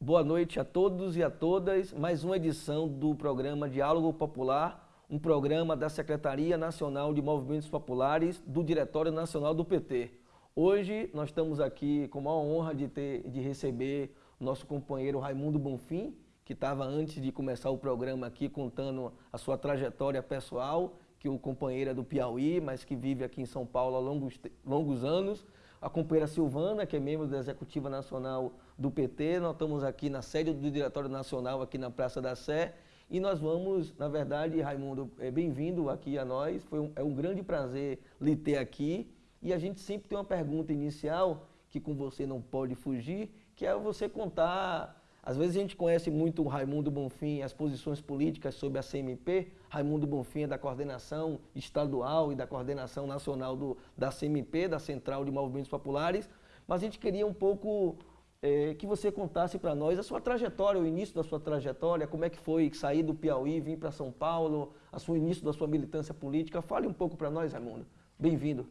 Boa noite a todos e a todas. Mais uma edição do programa Diálogo Popular, um programa da Secretaria Nacional de Movimentos Populares do Diretório Nacional do PT. Hoje nós estamos aqui com a honra de, ter, de receber nosso companheiro Raimundo Bonfim, que estava antes de começar o programa aqui contando a sua trajetória pessoal, que o companheiro é do Piauí, mas que vive aqui em São Paulo há longos, longos anos. A companheira Silvana, que é membro da Executiva Nacional do PT. Nós estamos aqui na sede do Diretório Nacional, aqui na Praça da Sé. E nós vamos, na verdade, Raimundo, é bem-vindo aqui a nós. Foi um, é um grande prazer lhe ter aqui. E a gente sempre tem uma pergunta inicial, que com você não pode fugir, que é você contar às vezes a gente conhece muito o Raimundo Bonfim, as posições políticas sobre a CMP. Raimundo Bonfim é da coordenação estadual e da coordenação nacional do, da CMP, da Central de Movimentos Populares. Mas a gente queria um pouco é, que você contasse para nós a sua trajetória, o início da sua trajetória, como é que foi sair do Piauí, vir para São Paulo, a início da sua militância política. Fale um pouco para nós, Raimundo. Bem-vindo.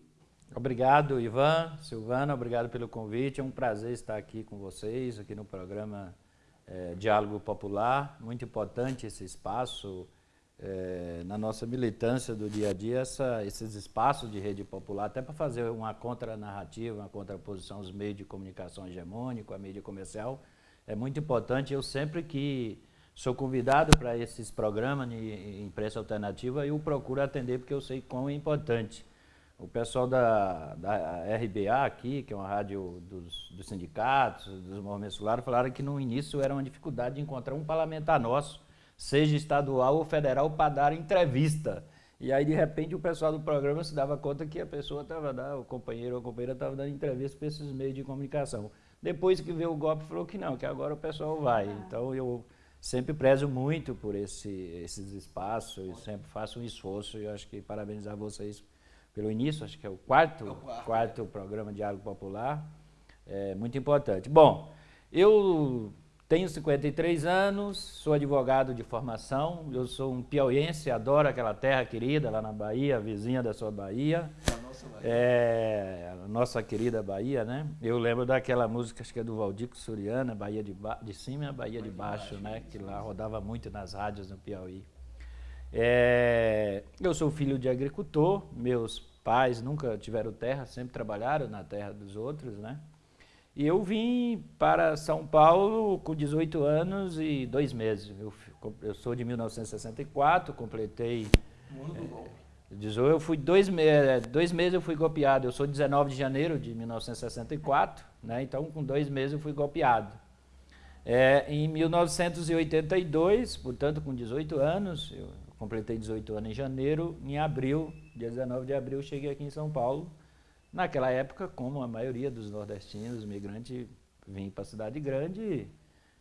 Obrigado, Ivan, Silvana, obrigado pelo convite. É um prazer estar aqui com vocês, aqui no programa é, Diálogo Popular. Muito importante esse espaço é, na nossa militância do dia a dia, essa, esses espaços de rede popular, até para fazer uma contranarrativa, uma contraposição aos meios de comunicação hegemônicos, a mídia comercial, é muito importante. Eu sempre que sou convidado para esses programas de imprensa alternativa, eu procuro atender porque eu sei quão é importante. O pessoal da, da RBA aqui, que é uma rádio dos, dos sindicatos, dos movimentos populares, falaram que no início era uma dificuldade de encontrar um parlamentar nosso seja estadual ou federal, para dar entrevista. E aí, de repente, o pessoal do programa se dava conta que a pessoa estava, o companheiro ou a companheira estava dando entrevista para esses meios de comunicação. Depois que veio o golpe, falou que não, que agora o pessoal vai. Então, eu sempre prezo muito por esse, esses espaços, e sempre faço um esforço, e eu acho que parabenizar vocês pelo início, acho que é o quarto, é o quarto, quarto programa Diálogo Popular, é muito importante. Bom, eu tenho 53 anos, sou advogado de formação, eu sou um piauiense, adoro aquela terra querida lá na Bahia, vizinha da sua Bahia. A nossa Bahia. É, a nossa querida Bahia, né? Eu lembro daquela música, acho que é do Valdico Suriana, Bahia de, ba de cima e Bahia, Bahia de, baixo, de baixo, né? Que lá rodava muito nas rádios no Piauí. É, eu sou filho de agricultor, meus pais nunca tiveram terra, sempre trabalharam na terra dos outros, né? E eu vim para São Paulo com 18 anos e dois meses. Eu, eu sou de 1964, completei... É, eu fui dois, me dois meses eu fui golpeado. Eu sou 19 de janeiro de 1964, né? então com dois meses eu fui golpeado. É, em 1982, portanto com 18 anos, eu completei 18 anos em janeiro, em abril, dia 19 de abril, cheguei aqui em São Paulo, Naquela época, como a maioria dos nordestinos, imigrantes, vinham para a cidade grande...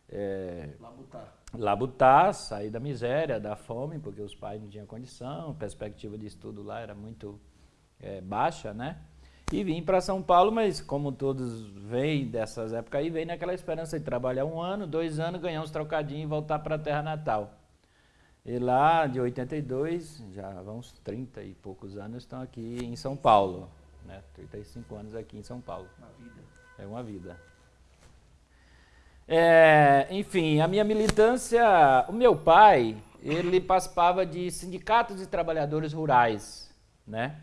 É, labutar. Labutar, sair da miséria, da fome, porque os pais não tinham condição, a perspectiva de estudo lá era muito é, baixa, né? E vim para São Paulo, mas como todos vêm dessas épocas aí, vem naquela esperança de trabalhar um ano, dois anos, ganhar uns trocadinhos e voltar para a terra natal. E lá, de 82, já vão uns 30 e poucos anos, estão aqui em São Paulo né? 35 anos aqui em São Paulo. Uma vida. É uma vida. É, enfim, a minha militância, o meu pai, ele participava de sindicatos de trabalhadores rurais, né?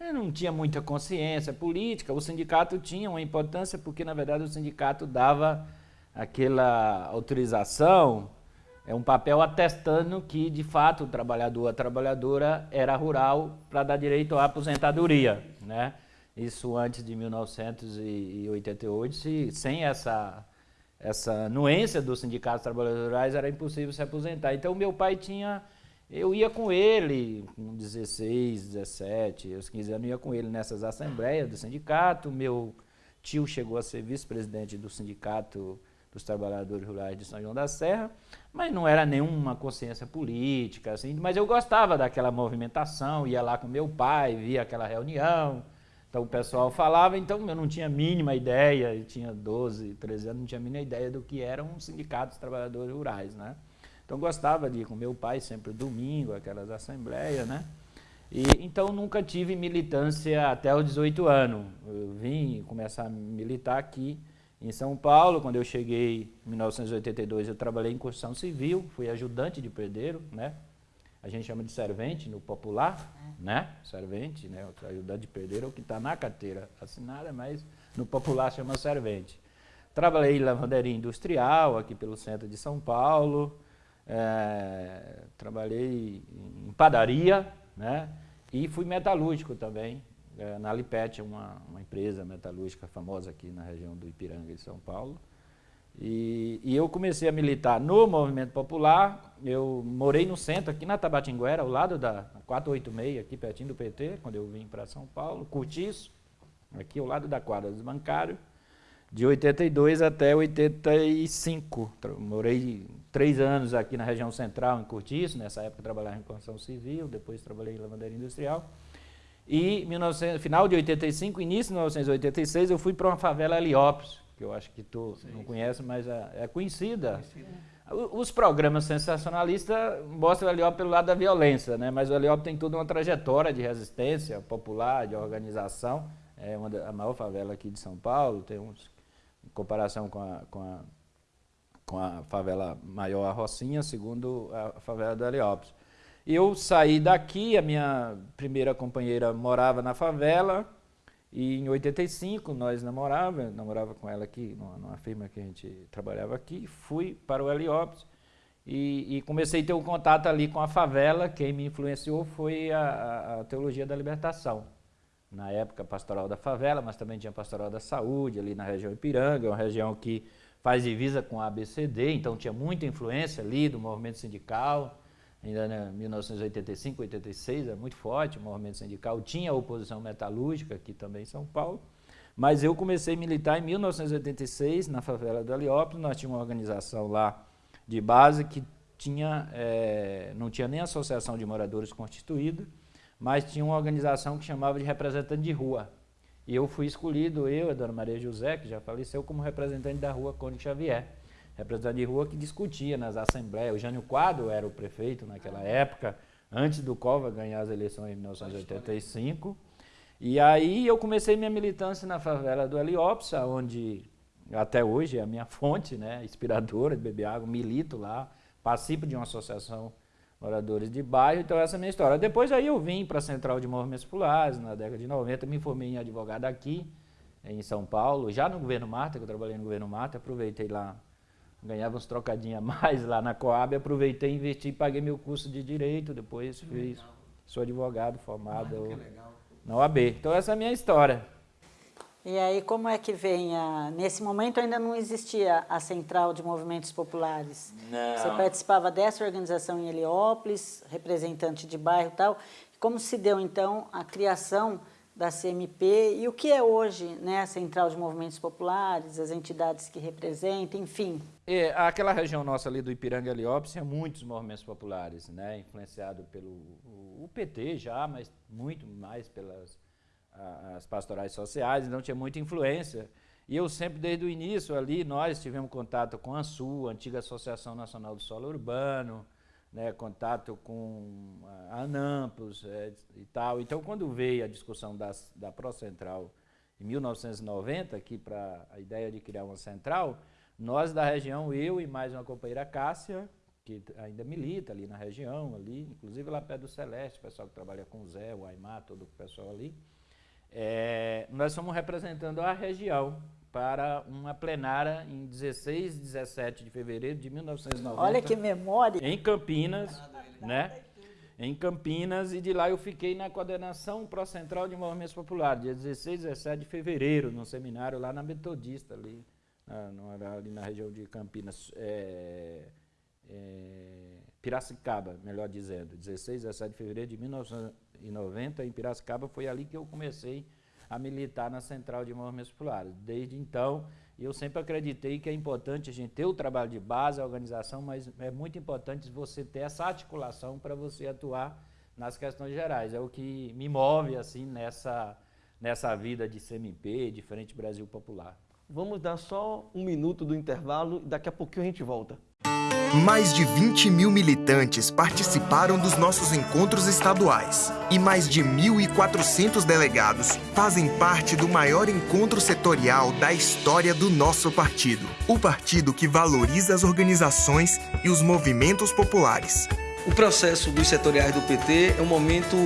Ele não tinha muita consciência política, o sindicato tinha uma importância porque, na verdade, o sindicato dava aquela autorização, é um papel atestando que, de fato, o trabalhador, a trabalhadora era rural para dar direito à aposentadoria, né? isso antes de 1988, se, sem essa, essa nuência dos sindicatos trabalhadores rurais, era impossível se aposentar. Então, meu pai tinha... Eu ia com ele, com 16, 17, aos 15 anos, ia com ele nessas assembleias do sindicato. Meu tio chegou a ser vice-presidente do sindicato dos trabalhadores rurais de São João da Serra, mas não era nenhuma consciência política, assim, mas eu gostava daquela movimentação, ia lá com meu pai, via aquela reunião, então o pessoal falava, então eu não tinha mínima ideia, eu tinha 12, 13 anos, não tinha mínima ideia do que eram um sindicatos de trabalhadores rurais, né? Então gostava de ir com meu pai sempre domingo, aquelas assembleias, né? E, então nunca tive militância até os 18 anos. Eu vim começar a militar aqui em São Paulo. Quando eu cheguei em 1982, eu trabalhei em construção civil, fui ajudante de pedreiro, né? A gente chama de servente no popular, é. né? Servente, né? O ajudante de pedreiro é o que está na carteira assinada, mas no popular chama servente. Trabalhei em lavanderia industrial aqui pelo centro de São Paulo. É, trabalhei em padaria, né? E fui metalúrgico também, é, na Lipet, uma, uma empresa metalúrgica famosa aqui na região do Ipiranga, de São Paulo. E, e, eu comecei a militar no movimento popular. Eu morei no centro, aqui na Tabatinguera, ao lado da 486, aqui pertinho do PT, quando eu vim para São Paulo. Curtiço, aqui ao lado da quadra dos bancários, de 82 até 85. Morei três anos aqui na região central, em Curtiço. Nessa época trabalhava em construção civil, depois trabalhei em lavanderia industrial. E 1900, final de 85, início de 1986, eu fui para uma favela Heliópolis, que eu acho que tu Sim. não conhece, mas é, é conhecida. conhecida. Os programas sensacionalistas mostram o Heliópolis pelo lado da violência, né? mas o Heliópolis tem toda uma trajetória de resistência popular, de organização. É uma da, a maior favela aqui de São Paulo, tem uns, em comparação com a, com a, com a favela maior, a Rocinha, segundo a favela do Heliópolis. Eu saí daqui, a minha primeira companheira morava na favela, e em 85 nós namorava, namorava com ela aqui, numa, numa, firma que a gente trabalhava aqui, fui para o Heliópolis e, e, comecei a ter um contato ali com a favela, quem me influenciou foi a, a, Teologia da Libertação. Na época, Pastoral da Favela, mas também tinha Pastoral da Saúde, ali na região Ipiranga, uma região que faz divisa com a ABCD, então tinha muita influência ali do movimento sindical, ainda em 1985, 86, é muito forte o movimento sindical, tinha a oposição metalúrgica aqui também em São Paulo, mas eu comecei a militar em 1986 na favela do Heliópolis, nós tínhamos uma organização lá de base que tinha, é, não tinha nem associação de moradores constituída, mas tinha uma organização que chamava de representante de rua. E eu fui escolhido, eu a dona Maria José, que já faleceu, como representante da rua Conde Xavier representante de rua que discutia nas assembleias. O Jânio Quadro era o prefeito naquela época, antes do Cova ganhar as eleições em 1985. E aí eu comecei minha militância na favela do Heliópolis, onde até hoje é a minha fonte, né, inspiradora de beber água, milito lá, participo de uma associação moradores de bairro, então essa é a minha história. Depois aí eu vim para a Central de Movimentos Populares, na década de 90, me formei em advogado aqui, em São Paulo, já no governo Marta, que eu trabalhei no governo Marta, aproveitei lá ganhava uns trocadinhos a mais lá na Coab, aproveitei, investi e paguei meu curso de Direito, depois que fiz, legal. sou advogado formado ah, na OAB. Então essa é a minha história. E aí como é que vem, a, nesse momento ainda não existia a Central de Movimentos Populares. Não. Você participava dessa organização em Heliópolis, representante de bairro e tal. Como se deu então a criação da CMP e o que é hoje né, a Central de Movimentos Populares, as entidades que representam, enfim. É, aquela região nossa ali do Ipiranga Heliópolis tinha muitos movimentos populares, né, influenciado pelo o, PT já, mas muito mais pelas as pastorais sociais, então tinha muita influência. E eu sempre, desde o início ali, nós tivemos contato com a SU, a antiga Associação Nacional do Solo Urbano, né, contato com a Anampos é, e tal. Então, quando veio a discussão das, da Procentral em 1990, aqui para a ideia de criar uma central, nós da região, eu e mais uma companheira Cássia, que ainda milita ali na região, ali, inclusive lá perto do Celeste, o pessoal que trabalha com o Zé, o Aymar, todo o pessoal ali, é, nós fomos representando a região para uma plenária em 16 e 17 de fevereiro de 1990. Olha que memória! Em Campinas, né? Em Campinas, e de lá eu fiquei na coordenação pró-central de movimentos populares, dia 16 e 17 de fevereiro, num seminário lá na Metodista, ali na, ali na região de Campinas, é, é, Piracicaba, melhor dizendo, 16 e 17 de fevereiro de 1990, em Piracicaba, foi ali que eu comecei a militar na Central de Movimentos Populares. Desde então, eu sempre acreditei que é importante a gente ter o trabalho de base, a organização, mas é muito importante você ter essa articulação para você atuar nas questões gerais. É o que me move assim nessa, nessa vida de CMP, de Frente Brasil Popular. Vamos dar só um minuto do intervalo e daqui a pouquinho a gente volta. Mais de 20 mil militantes participaram dos nossos encontros estaduais e mais de 1.400 delegados fazem parte do maior encontro setorial da história do nosso partido. O partido que valoriza as organizações e os movimentos populares. O processo dos setoriais do PT é um momento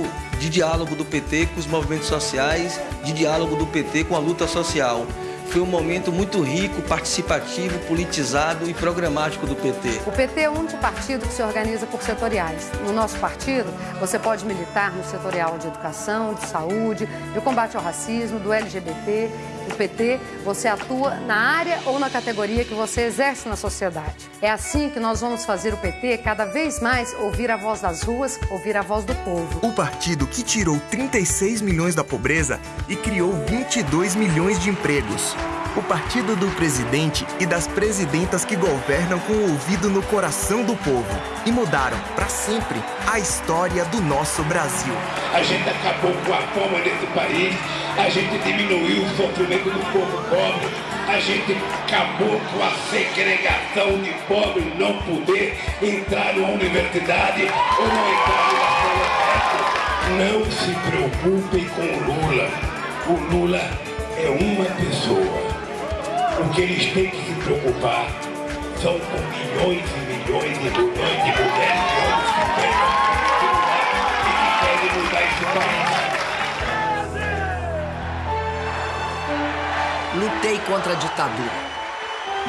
de diálogo do PT com os movimentos sociais, de diálogo do PT com a luta social foi um momento muito rico, participativo, politizado e programático do PT. O PT é o único partido que se organiza por setoriais. No nosso partido, você pode militar no setorial de educação, de saúde, de combate ao racismo, do LGBT. No PT, você atua na área ou na categoria que você exerce na sociedade. É assim que nós vamos fazer o PT cada vez mais ouvir a voz das ruas, ouvir a voz do povo. O partido que tirou 36 milhões da pobreza e criou 22 milhões de empregos o partido do presidente e das presidentas que governam com o ouvido no coração do povo e mudaram para sempre a história do nosso Brasil. A gente acabou com a fome desse país, a gente diminuiu o sofrimento do povo pobre, a gente acabou com a segregação de pobre não poder entrar numa universidade ou não entrar numa escola Não se preocupem com o Lula. O Lula é uma pessoa. O que eles têm que se preocupar são com milhões e milhões e milhões de mulheres e homens que que querem mudar esse país. Lutei contra a ditadura.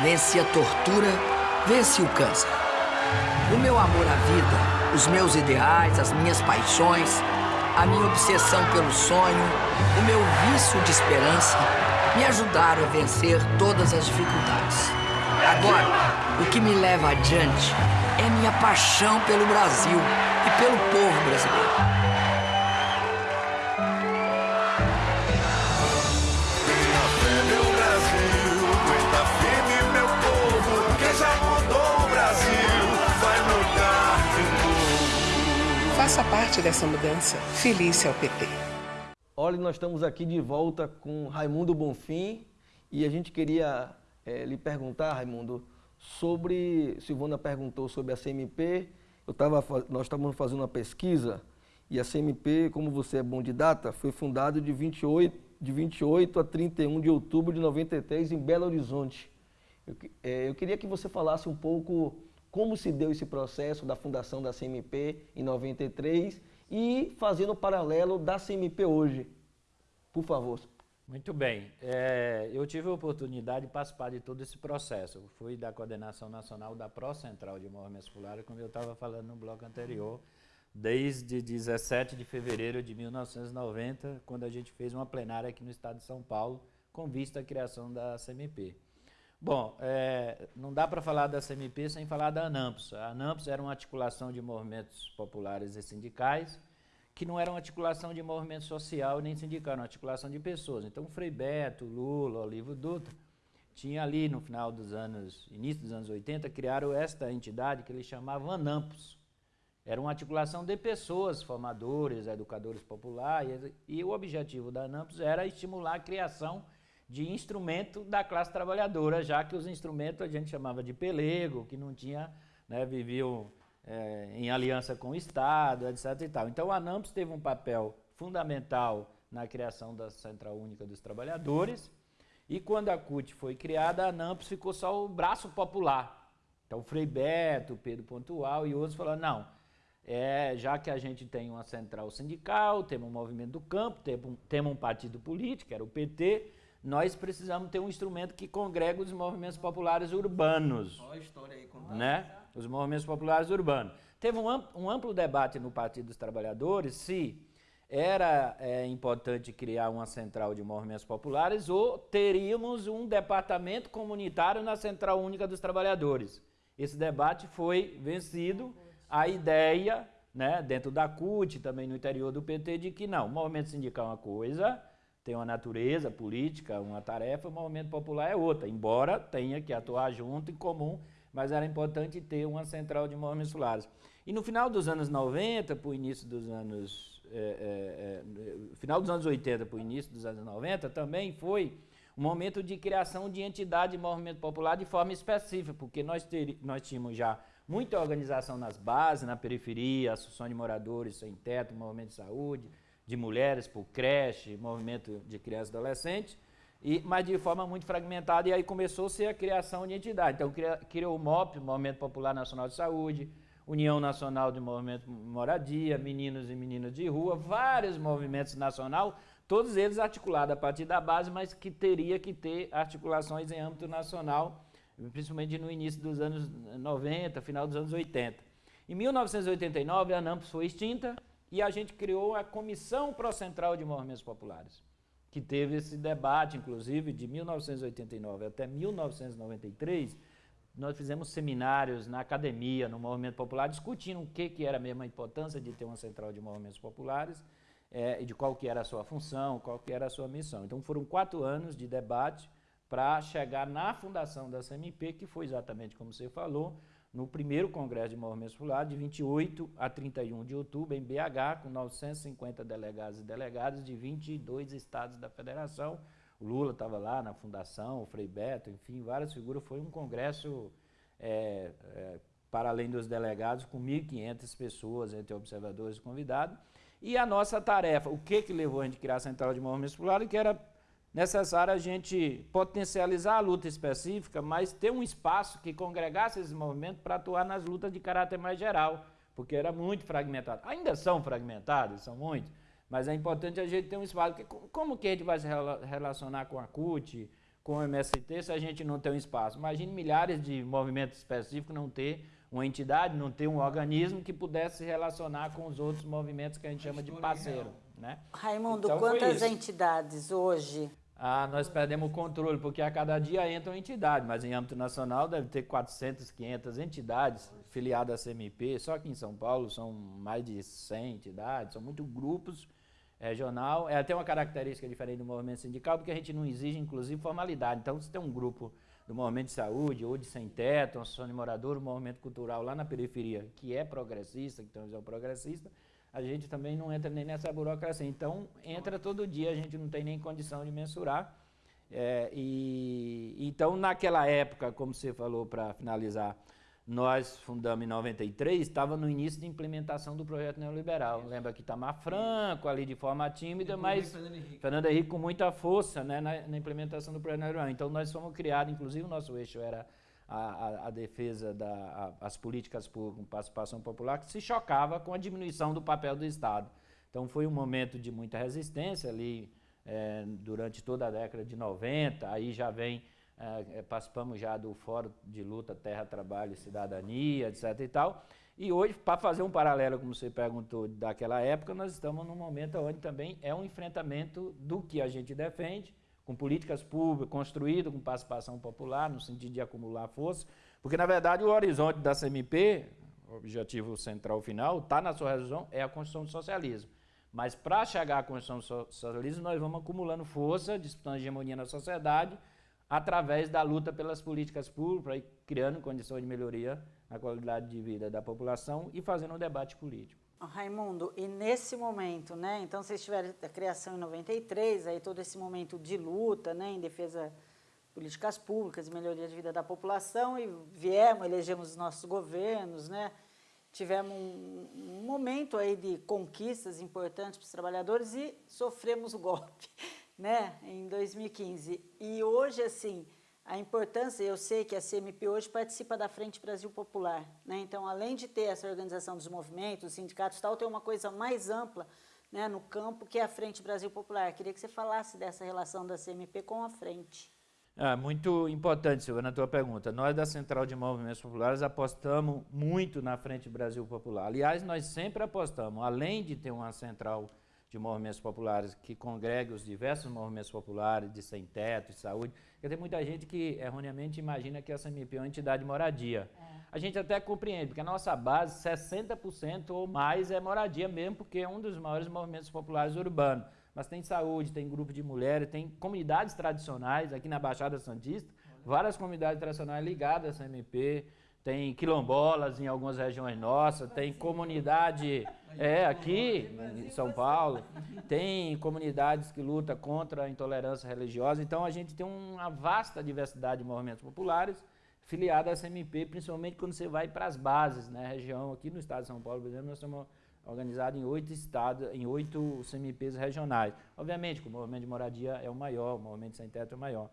Venci a tortura, venci o câncer. O meu amor à vida, os meus ideais, as minhas paixões, a minha obsessão pelo sonho, o meu vício de esperança me ajudaram a vencer todas as dificuldades. Agora, o que me leva adiante é minha paixão pelo Brasil e pelo povo brasileiro. Faça parte dessa mudança. Feliz ao PT. Olha, nós estamos aqui de volta com Raimundo Bonfim e a gente queria é, lhe perguntar, Raimundo, sobre. Silvana perguntou sobre a CMP. Eu tava, nós estávamos fazendo uma pesquisa e a CMP, como você é bom de data, foi fundada de 28, de 28 a 31 de outubro de 93 em Belo Horizonte. Eu, é, eu queria que você falasse um pouco como se deu esse processo da fundação da CMP em 93 e fazendo o paralelo da CMP hoje. Por favor. Muito bem. É, eu tive a oportunidade de participar de todo esse processo. Eu fui da coordenação nacional da Pró Central de Movimentos Populares, como eu estava falando no bloco anterior, desde 17 de fevereiro de 1990, quando a gente fez uma plenária aqui no estado de São Paulo, com vista à criação da CMP. Bom, é, não dá para falar da CMP sem falar da ANAMPS. A ANAMPS era uma articulação de movimentos populares e sindicais, que não era uma articulação de movimento social nem sindical, era uma articulação de pessoas. Então, Frei Beto, Lula, Olívio Dutra, tinha ali no final dos anos, início dos anos 80, criaram esta entidade que eles chamavam ANAMPS. Era uma articulação de pessoas, formadores, educadores populares, e, e o objetivo da ANAMPS era estimular a criação de instrumento da classe trabalhadora, já que os instrumentos a gente chamava de pelego, que não tinha, né, viviam é, em aliança com o Estado, etc. E tal. Então a ANAMPS teve um papel fundamental na criação da Central Única dos Trabalhadores, e quando a CUT foi criada, a ANAMPS ficou só o braço popular. Então Frei Beto, Pedro Pontual e outros falaram, não, é, já que a gente tem uma central sindical, temos um movimento do campo, temos um, temos um partido político, era o PT, nós precisamos ter um instrumento que congrega os movimentos populares urbanos. Olha a história aí contando. Né? Os movimentos populares urbanos. Teve um amplo, um amplo debate no Partido dos Trabalhadores se era é, importante criar uma central de movimentos populares ou teríamos um departamento comunitário na Central Única dos Trabalhadores. Esse debate foi vencido. A ideia, né, dentro da CUT, também no interior do PT, de que não, o movimento sindical é uma coisa, tem uma natureza política, uma tarefa, o movimento popular é outra, embora tenha que atuar junto, em comum, mas era importante ter uma central de movimentos populares. E no final dos anos 90, para o início dos anos. É, é, é, final dos anos 80 para o início dos anos 90, também foi um momento de criação de entidade de movimento popular de forma específica, porque nós, ter, nós tínhamos já muita organização nas bases, na periferia, associação de moradores sem teto, movimento de saúde, de mulheres por creche, movimento de crianças e adolescentes, e, mas de forma muito fragmentada, e aí começou-se a criação de entidade. Então, criou o MOP, Movimento Popular Nacional de Saúde, União Nacional de Movimento Moradia, Meninos e Meninas de Rua, vários movimentos nacional, todos eles articulados a partir da base, mas que teria que ter articulações em âmbito nacional, principalmente no início dos anos 90, final dos anos 80. Em 1989, a ANAMPS foi extinta e a gente criou a Comissão Procentral de Movimentos Populares, que teve esse debate, inclusive, de 1989 até 1993, nós fizemos seminários na academia, no movimento popular, discutindo o que, que era mesmo a importância de ter uma central de movimentos populares é, e de qual que era a sua função, qual que era a sua missão. Então foram quatro anos de debate para chegar na fundação da CMP, que foi exatamente como você falou, no primeiro Congresso de Movimentos Populares, de 28 a 31 de outubro, em BH, com 950 delegados e delegadas de 22 estados da federação, o Lula estava lá na fundação, o Frei Beto, enfim, várias figuras. Foi um congresso, é, é, para além dos delegados, com 1.500 pessoas, entre observadores e convidados. E a nossa tarefa, o que, que levou a gente a criar a Central de Movimentos Populares, que era necessário a gente potencializar a luta específica, mas ter um espaço que congregasse esses movimentos para atuar nas lutas de caráter mais geral, porque era muito fragmentado. Ainda são fragmentados, são muitos, mas é importante a gente ter um espaço. Como que a gente vai se relacionar com a CUT, com o MST, se a gente não tem um espaço? Imagine milhares de movimentos específicos não ter uma entidade, não ter um organismo que pudesse se relacionar com os outros movimentos que a gente chama de parceiro. Né? Raimundo, então, quantas entidades hoje? Ah, nós perdemos o controle, porque a cada dia entra uma entidade, mas em âmbito nacional deve ter 400, 500 entidades filiadas à CMP, só que em São Paulo são mais de 100 entidades, são muitos grupos regional. É até uma característica diferente do movimento sindical, porque a gente não exige, inclusive, formalidade. Então, se tem um grupo do movimento de saúde, ou de sem-teto, uma associação de morador, um movimento cultural lá na periferia, que é progressista, que tem uma visão progressista, a gente também não entra nem nessa burocracia. Então, entra todo dia, a gente não tem nem condição de mensurar. É, e, então, naquela época, como você falou, para finalizar, nós fundamos em 93, estava no início de implementação do projeto neoliberal. Isso. Lembra que Itamar Franco ali de forma tímida, mas Fernando Henrique. Fernando Henrique com muita força né, na, na, implementação do projeto neoliberal. Então nós fomos criados, inclusive o nosso eixo era a, a, a defesa das políticas públicas com participação popular, que se chocava com a diminuição do papel do Estado. Então foi um momento de muita resistência ali é, durante toda a década de 90, aí já vem é, participamos já do Fórum de Luta Terra, Trabalho e Cidadania, etc. e tal. E hoje, para fazer um paralelo, como você perguntou, daquela época, nós estamos num momento onde também é um enfrentamento do que a gente defende, com políticas públicas, construído com participação popular, no sentido de acumular força, porque, na verdade, o horizonte da CMP, o objetivo central final, está na sua resolução, é a construção do socialismo. Mas para chegar à construção do socialismo, nós vamos acumulando força, disputando hegemonia na sociedade, através da luta pelas políticas públicas, criando condições de melhoria na qualidade de vida da população e fazendo um debate político. Raimundo, e nesse momento, né, então vocês tiveram a criação em 93, aí todo esse momento de luta, né, em defesa de políticas públicas melhoria de vida da população, e viemos, elegemos os nossos governos, né, tivemos um momento aí de conquistas importantes para os trabalhadores e sofremos o golpe né, em 2015. E hoje, assim, a importância, eu sei que a CMP hoje participa da Frente Brasil Popular, né? Então, além de ter essa organização dos movimentos, dos sindicatos e tal, tem uma coisa mais ampla né, no campo que é a Frente Brasil Popular. Queria que você falasse dessa relação da CMP com a frente. É, muito importante, Silvana, a tua pergunta. Nós da Central de Movimentos Populares apostamos muito na Frente Brasil Popular. Aliás, nós sempre apostamos, além de ter uma central de movimentos populares que congregue os diversos movimentos populares de sem-teto, de saúde. Porque tem muita gente que erroneamente imagina que a SMP é uma entidade de moradia. É. A gente até compreende, porque a nossa base, 60% ou mais é moradia mesmo, porque é um dos maiores movimentos populares urbanos. Mas tem saúde, tem grupo de mulheres, tem comunidades tradicionais aqui na Baixada Santista, várias comunidades tradicionais ligadas à SMP, tem quilombolas em algumas regiões nossas, tem comunidade é aqui em São Paulo, tem comunidades que lutam contra a intolerância religiosa. Então a gente tem uma vasta diversidade de movimentos populares filiado à CMP, principalmente quando você vai para as bases, né? Região aqui no estado de São Paulo, por exemplo, nós estamos organizados em oito estados, em oito CMPs regionais. Obviamente, o movimento de moradia é o maior, o movimento sem teto é o maior.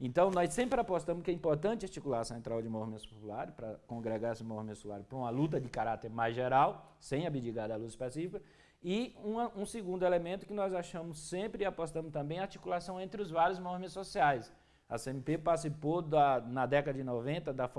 Então, nós sempre apostamos que é importante articular a central de movimentos populares, para congregar esse movimento popular para uma luta de caráter mais geral, sem abdicar da luta específica, e uma, um segundo elemento que nós achamos sempre e apostamos também a articulação entre os vários movimentos sociais. A CMP participou da, na década de 90 da,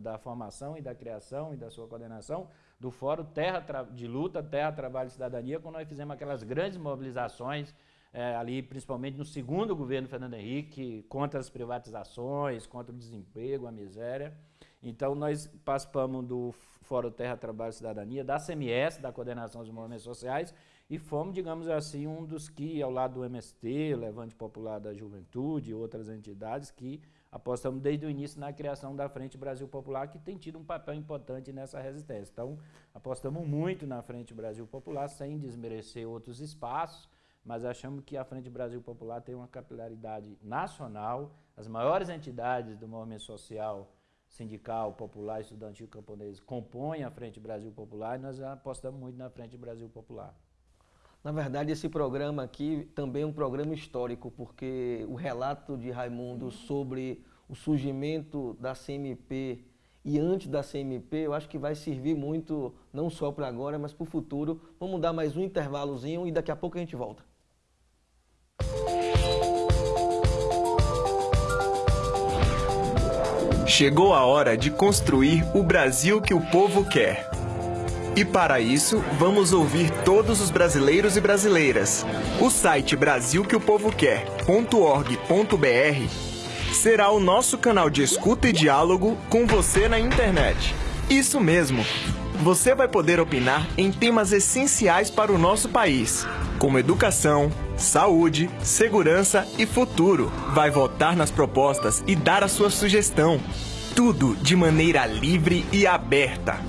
da formação e da criação e da sua coordenação do Fórum Terra de Luta, Terra, Trabalho e Cidadania, quando nós fizemos aquelas grandes mobilizações, é, ali principalmente no segundo governo Fernando Henrique, contra as privatizações, contra o desemprego, a miséria. Então, nós participamos do Fórum Terra, Trabalho e Cidadania, da CMS, da Coordenação dos Movimentos Sociais, e fomos, digamos assim, um dos que, ao lado do MST, Levante Popular da Juventude e outras entidades, que apostamos desde o início na criação da Frente Brasil Popular, que tem tido um papel importante nessa resistência. Então, apostamos muito na Frente Brasil Popular, sem desmerecer outros espaços, mas achamos que a Frente Brasil Popular tem uma capilaridade nacional, as maiores entidades do movimento social sindical, popular, estudantil camponês compõem a Frente Brasil Popular e nós apostamos muito na Frente Brasil Popular. Na verdade, esse programa aqui também é um programa histórico, porque o relato de Raimundo sobre o surgimento da CMP e antes da CMP, eu acho que vai servir muito, não só para agora, mas para o futuro. Vamos dar mais um intervalozinho e daqui a pouco a gente volta. Chegou a hora de construir o Brasil que o povo quer. E para isso, vamos ouvir todos os brasileiros e brasileiras. O site brasilqueopovoquer.org.br será o nosso canal de escuta e diálogo com você na internet. Isso mesmo! Você vai poder opinar em temas essenciais para o nosso país, como educação, saúde, segurança e futuro. Vai votar nas propostas e dar a sua sugestão. Tudo de maneira livre e aberta.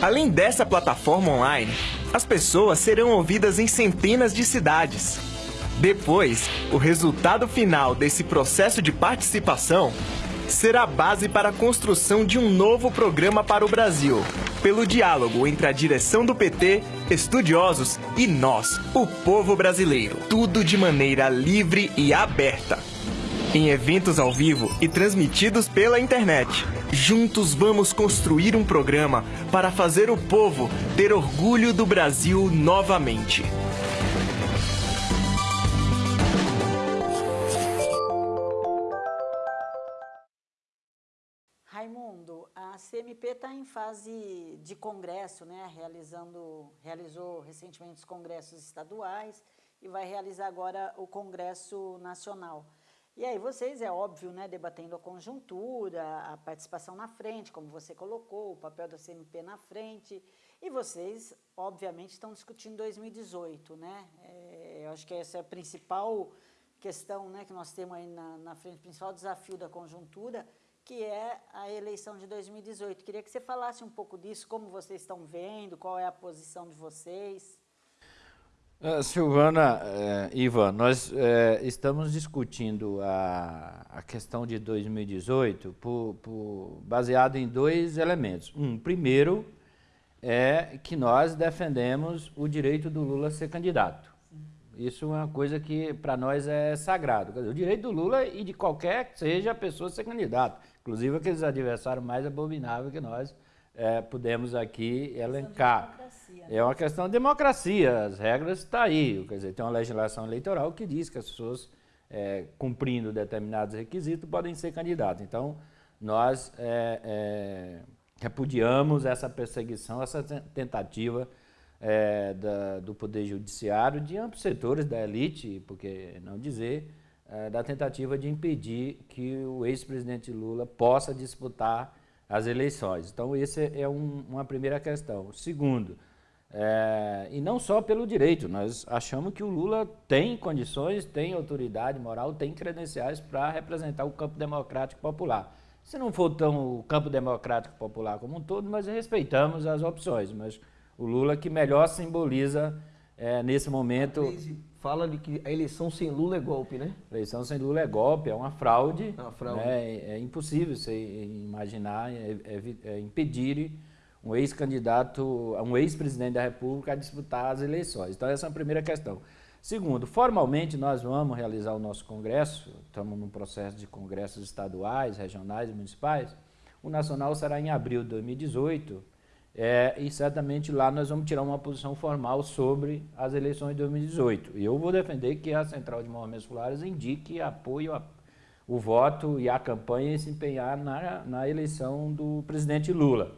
Além dessa plataforma online, as pessoas serão ouvidas em centenas de cidades. Depois, o resultado final desse processo de participação será a base para a construção de um novo programa para o Brasil, pelo diálogo entre a direção do PT, estudiosos e nós, o povo brasileiro. Tudo de maneira livre e aberta em eventos ao vivo e transmitidos pela internet. Juntos vamos construir um programa para fazer o povo ter orgulho do Brasil novamente. CMP está em fase de congresso, né? Realizando, realizou recentemente os congressos estaduais e vai realizar agora o Congresso Nacional. E aí vocês, é óbvio, né, debatendo a conjuntura, a participação na frente, como você colocou, o papel da CMP na frente, e vocês, obviamente, estão discutindo 2018, né? É, eu acho que essa é a principal questão né, que nós temos aí na, na frente, o principal desafio da conjuntura, que é a eleição de 2018. Queria que você falasse um pouco disso, como vocês estão vendo, qual é a posição de vocês. Uh, Silvana, uh, Ivan, nós uh, estamos discutindo a, a, questão de 2018 por, por, baseado em dois elementos. Um, primeiro, é que nós defendemos o direito do Lula ser candidato. Isso é uma coisa que para nós é sagrado. O direito do Lula e de qualquer que seja a pessoa ser candidato. Inclusive aqueles adversários mais abomináveis que nós é, pudemos aqui elencar. É uma questão de democracia, as regras estão tá aí. Quer dizer, tem uma legislação eleitoral que diz que as pessoas, é, cumprindo determinados requisitos, podem ser candidatos. Então, nós é, é, repudiamos essa perseguição, essa tentativa é, da, do Poder Judiciário de amplos setores da elite, porque não dizer, é, da tentativa de impedir que o ex-presidente Lula possa disputar as eleições. Então, essa é um, uma primeira questão. Segundo, é, e não só pelo direito, nós achamos que o Lula tem condições, tem autoridade moral, tem credenciais para representar o campo democrático popular. Se não for tão o campo democrático popular como um todo, nós respeitamos as opções, mas o Lula que melhor simboliza é, nesse momento fala de que a eleição sem Lula é golpe, né? Eleição sem Lula é golpe, é uma fraude. É uma fraude. Né? É, é impossível você imaginar, é, é, é impedir um ex-candidato, um ex-presidente da República a disputar as eleições. Então essa é a primeira questão. Segundo, formalmente nós vamos realizar o nosso congresso, estamos num processo de congressos estaduais, regionais e municipais. O nacional será em abril de 2018, é, e certamente lá nós vamos tirar uma posição formal sobre as eleições de 2018. E eu vou defender que a Central de Movimentos Populares indique apoio a, o voto e a campanha e se empenhar na, na eleição do presidente Lula.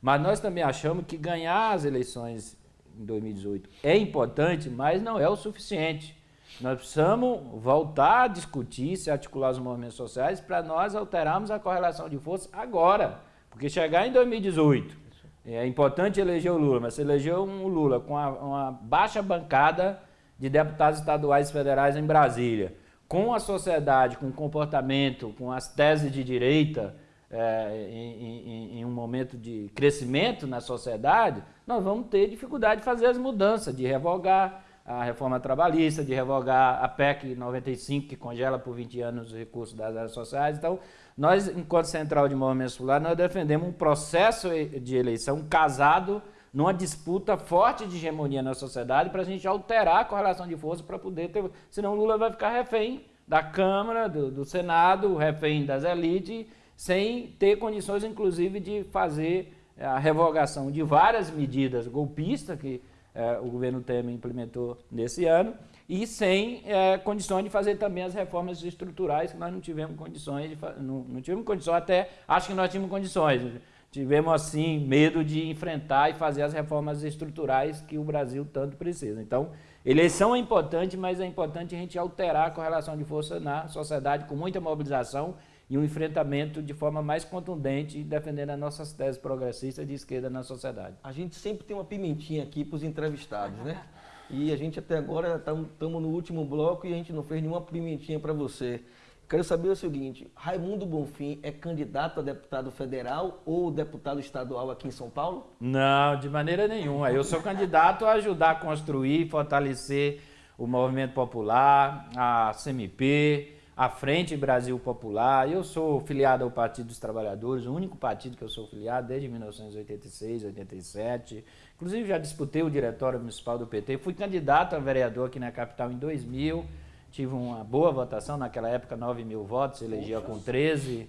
Mas nós também achamos que ganhar as eleições em 2018 é importante, mas não é o suficiente. Nós precisamos voltar a discutir, se articular os movimentos sociais para nós alterarmos a correlação de força agora. Porque chegar em 2018 é importante eleger o Lula, mas se elegeu um Lula com uma, uma baixa bancada de deputados estaduais e federais em Brasília, com a sociedade, com o comportamento, com as teses de direita, é, em, em, em, um momento de crescimento na sociedade, nós vamos ter dificuldade de fazer as mudanças, de revogar a reforma trabalhista, de revogar a PEC 95, que congela por 20 anos os recursos das áreas sociais. Então, nós, enquanto Central de Movimentos Populares, nós defendemos um processo de eleição casado numa disputa forte de hegemonia na sociedade para a gente alterar a correlação de força para poder ter... Senão Lula vai ficar refém da Câmara, do, do Senado, refém das elites, sem ter condições, inclusive, de fazer a revogação de várias medidas golpistas que eh, o governo Temer implementou nesse ano, e sem é, condições de fazer também as reformas estruturais que nós não tivemos condições de não, não tivemos condições até acho que nós tínhamos condições. Tivemos assim medo de enfrentar e fazer as reformas estruturais que o Brasil tanto precisa. Então eleição é importante mas é importante a gente alterar a correlação de força na sociedade com muita mobilização e um enfrentamento de forma mais contundente, defendendo as nossas teses progressistas de esquerda na sociedade. A gente sempre tem uma pimentinha aqui para os entrevistados, né? E a gente até agora estamos no último bloco e a gente não fez nenhuma pimentinha para você. Quero saber o seguinte, Raimundo Bonfim é candidato a deputado federal ou deputado estadual aqui em São Paulo? Não, de maneira nenhuma. Eu sou candidato a ajudar a construir, fortalecer o movimento popular, a CMP, a Frente Brasil Popular. Eu sou filiado ao Partido dos Trabalhadores, o único partido que eu sou filiado desde 1986, 87. Inclusive já disputei o diretório municipal do PT, fui candidato a vereador aqui na capital em 2000, tive uma boa votação, naquela época 9 mil votos, elegia com 13,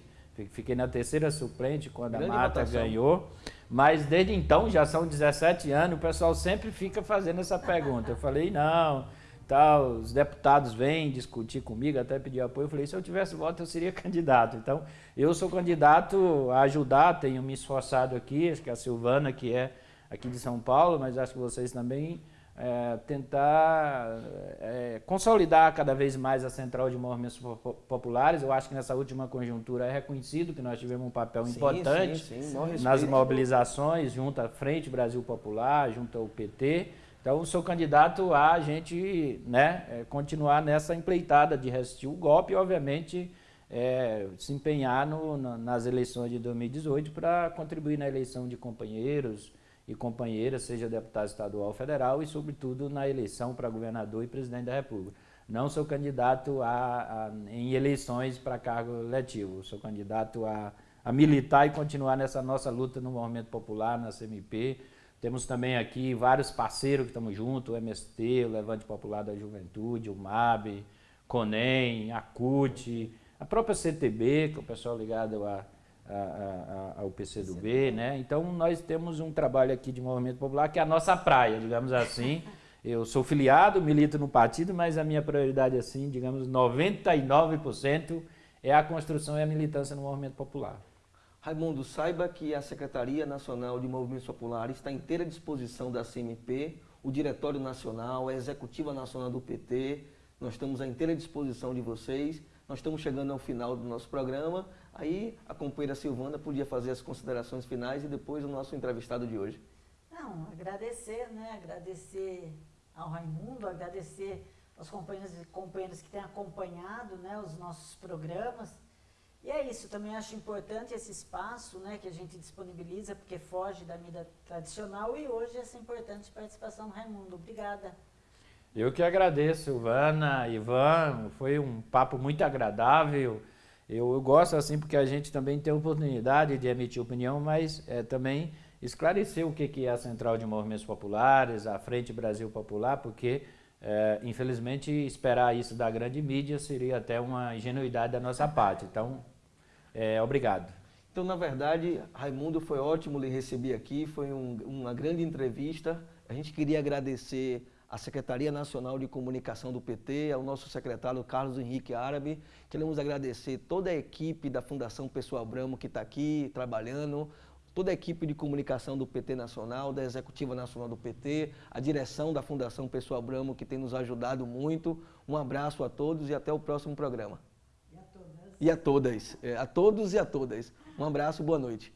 fiquei na terceira suplente quando Grande a Mata votação. ganhou. Mas desde então, já são 17 anos, o pessoal sempre fica fazendo essa pergunta. Eu falei, não, tal, os deputados vêm discutir comigo, até pedir apoio. Eu falei, se eu tivesse voto, eu seria candidato. Então, eu sou candidato a ajudar, tenho me esforçado aqui, acho que a Silvana, que é aqui de São Paulo, mas acho que vocês também é, tentar é, consolidar cada vez mais a central de movimentos populares. Eu acho que nessa última conjuntura é reconhecido que nós tivemos um papel sim, importante sim, sim. nas mobilizações junto à Frente Brasil Popular, junto ao PT. Então, sou candidato a gente né, é, continuar nessa empleitada de resistir o golpe e, obviamente, é, se empenhar no, nas eleições de 2018 para contribuir na eleição de companheiros, e companheiras, seja deputado estadual ou federal, e sobretudo na eleição para governador e presidente da República. Não sou candidato a, a em eleições para cargo letivo, sou candidato a, a militar e continuar nessa nossa luta no movimento popular, na CMP. Temos também aqui vários parceiros que estamos juntos, o MST, o Levante Popular da Juventude, o MAB, CONEM, a CUT, a própria CTB, que é o pessoal ligado a a, a, ao PCdoB, né? Então nós temos um trabalho aqui de movimento popular que é a nossa praia, digamos assim. Eu sou filiado, milito no partido, mas a minha prioridade, assim, digamos, 99% é a construção e a militância no movimento popular. Raimundo, saiba que a Secretaria Nacional de Movimentos Populares está inteira disposição da CMP, o Diretório Nacional, a Executiva Nacional do PT, nós estamos à inteira disposição de vocês. Nós estamos chegando ao final do nosso programa Aí a companheira Silvana podia fazer as considerações finais e depois o nosso entrevistado de hoje. Não, agradecer, né? Agradecer ao Raimundo, agradecer aos companheiros e companheiras que têm acompanhado né, os nossos programas. E é isso, também acho importante esse espaço né, que a gente disponibiliza, porque foge da mídia tradicional, e hoje essa importante participação do Raimundo. Obrigada. Eu que agradeço, Silvana, Ivan, foi um papo muito agradável. Eu, eu, gosto assim porque a gente também tem oportunidade de emitir opinião, mas é, também esclarecer o que, que é a Central de Movimentos Populares, a Frente Brasil Popular, porque é, infelizmente esperar isso da grande mídia seria até uma ingenuidade da nossa parte. Então, é, obrigado. Então, na verdade, Raimundo, foi ótimo lhe receber aqui, foi um, uma grande entrevista. A gente queria agradecer à Secretaria Nacional de Comunicação do PT, ao nosso secretário Carlos Henrique Árabe. Queremos agradecer toda a equipe da Fundação Pessoal Bramo que está aqui trabalhando, toda a equipe de comunicação do PT Nacional, da Executiva Nacional do PT, a direção da Fundação Pessoal Bramo que tem nos ajudado muito. Um abraço a todos e até o próximo programa. E a todas. É, a todos e a todas. Um abraço, boa noite.